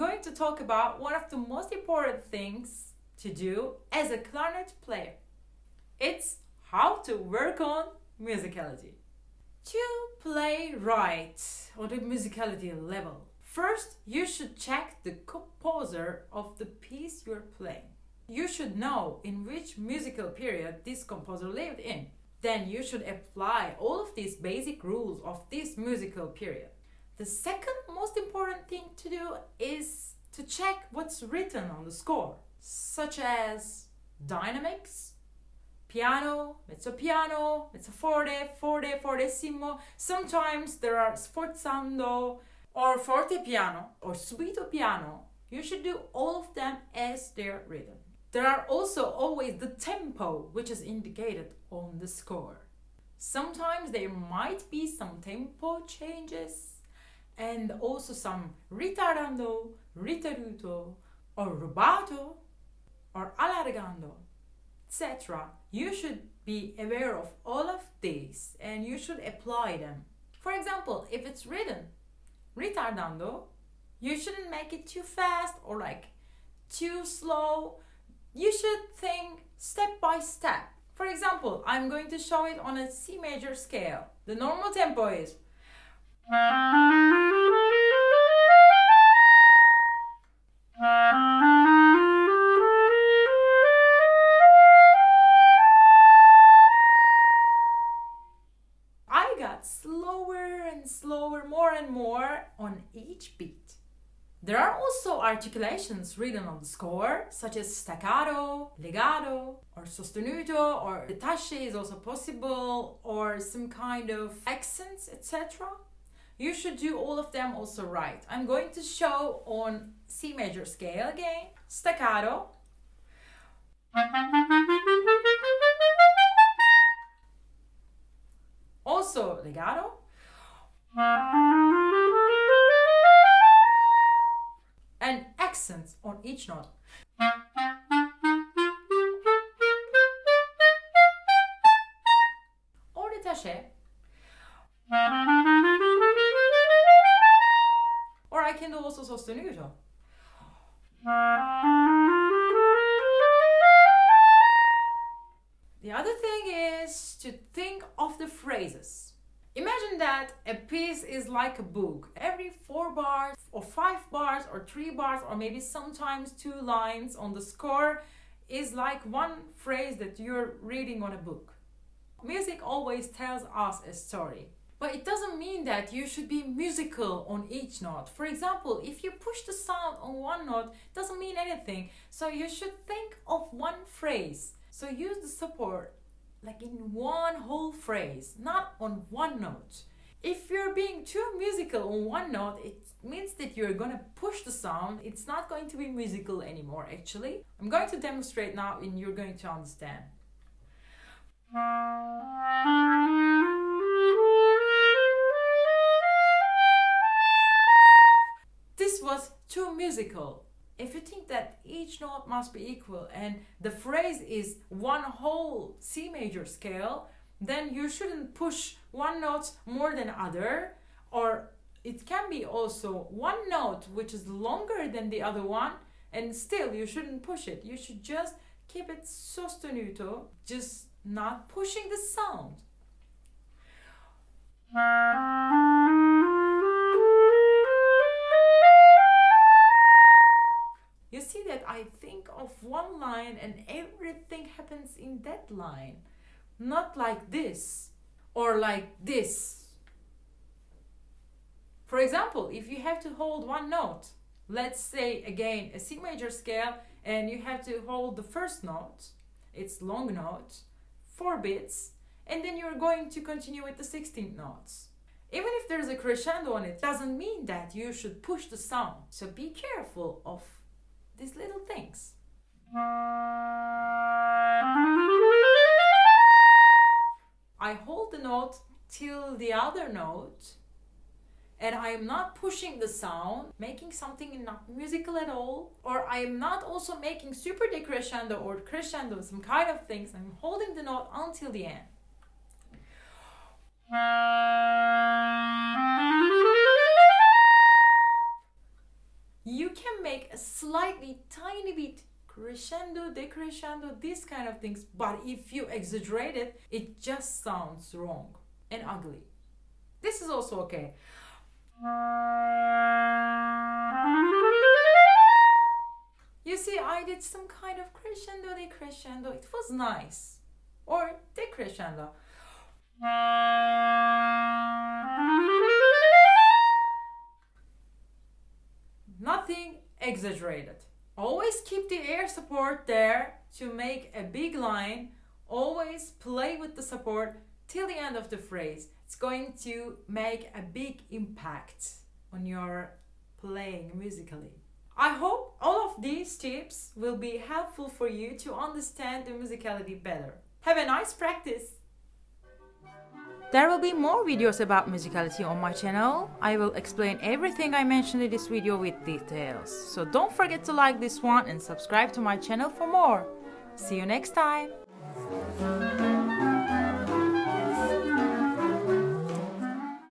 going to talk about one of the most important things to do as a clarinet player. It's how to work on musicality. To play right on the musicality level, first you should check the composer of the piece you're playing. You should know in which musical period this composer lived in. Then you should apply all of these basic rules of this musical period. The second most important is to check what's written on the score, such as dynamics, piano, mezzo piano, mezzo forte, forte, fortissimo. Sometimes there are sforzando or forte piano or subito piano. You should do all of them as they're written. There are also always the tempo, which is indicated on the score. Sometimes there might be some tempo changes and also some ritardando, ritarduto, or rubato, or allargando, etc. You should be aware of all of these and you should apply them. For example, if it's written ritardando, you shouldn't make it too fast or like too slow. You should think step by step. For example, I'm going to show it on a C major scale. The normal tempo is slower and slower, more and more on each beat. There are also articulations written on the score, such as staccato, legato, or sostenuto, or detache is also possible, or some kind of accents, etc. You should do all of them also right. I'm going to show on C major scale again, staccato, also legato, and accents on each note. Or detache. The other thing is to think of the phrases. Imagine that a piece is like a book. Every four bars, or five bars, or three bars, or maybe sometimes two lines on the score is like one phrase that you're reading on a book. Music always tells us a story. But it doesn't mean that you should be musical on each note. For example, if you push the sound on one note, it doesn't mean anything. So you should think of one phrase. So use the support like in one whole phrase, not on one note. If you're being too musical on one note, it means that you're gonna push the sound. It's not going to be musical anymore, actually. I'm going to demonstrate now and you're going to understand. Too musical. If you think that each note must be equal and the phrase is one whole C major scale, then you shouldn't push one note more than other or it can be also one note which is longer than the other one and still you shouldn't push it. You should just keep it sostenuto, just not pushing the sound. You see that I think of one line and everything happens in that line. Not like this or like this. For example, if you have to hold one note, let's say again a C major scale, and you have to hold the first note, it's long note, four beats, and then you're going to continue with the 16th notes. Even if there's a crescendo on it, doesn't mean that you should push the sound. So be careful of these little things. I hold the note till the other note and I am not pushing the sound, making something not musical at all, or I am not also making super decrescendo or crescendo, some kind of things. I'm holding the note until the end. you can make a slightly tiny bit crescendo, decrescendo, these kind of things. But if you exaggerate it, it just sounds wrong and ugly. This is also okay. You see, I did some kind of crescendo, decrescendo. It was nice. Or decrescendo. Exaggerated. Always keep the air support there to make a big line. Always play with the support till the end of the phrase. It's going to make a big impact on your playing musically. I hope all of these tips will be helpful for you to understand the musicality better. Have a nice practice! There will be more videos about musicality on my channel. I will explain everything I mentioned in this video with details. So don't forget to like this one and subscribe to my channel for more. See you next time!